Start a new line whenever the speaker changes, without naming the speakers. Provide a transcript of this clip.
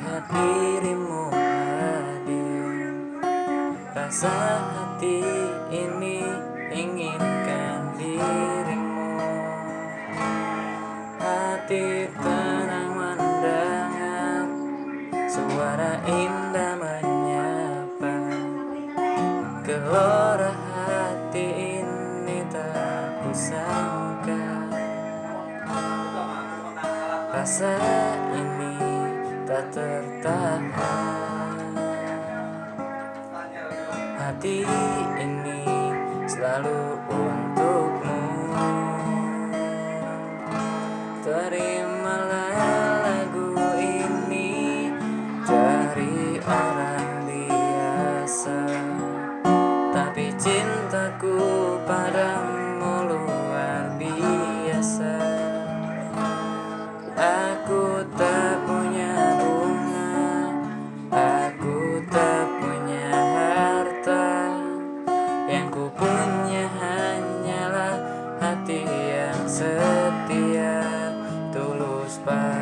dirimu hadir. Rasa hati ini inginkan dirimu. Hati tenang mendengar Suara indah menyapa. Gelora hati ini tak kusangka. Rasa ini tak tertahan. Hati ini selalu untukmu. Terimalah setia tulus baik